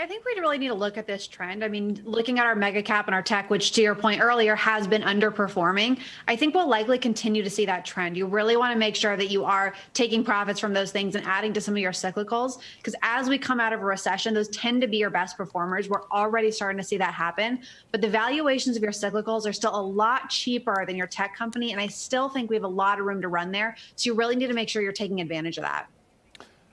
I think we really need to look at this trend. I mean, looking at our mega cap and our tech, which to your point earlier has been underperforming, I think we'll likely continue to see that trend. You really want to make sure that you are taking profits from those things and adding to some of your cyclicals, because as we come out of a recession, those tend to be your best performers. We're already starting to see that happen, but the valuations of your cyclicals are still a lot cheaper than your tech company, and I still think we have a lot of room to run there. So you really need to make sure you're taking advantage of that.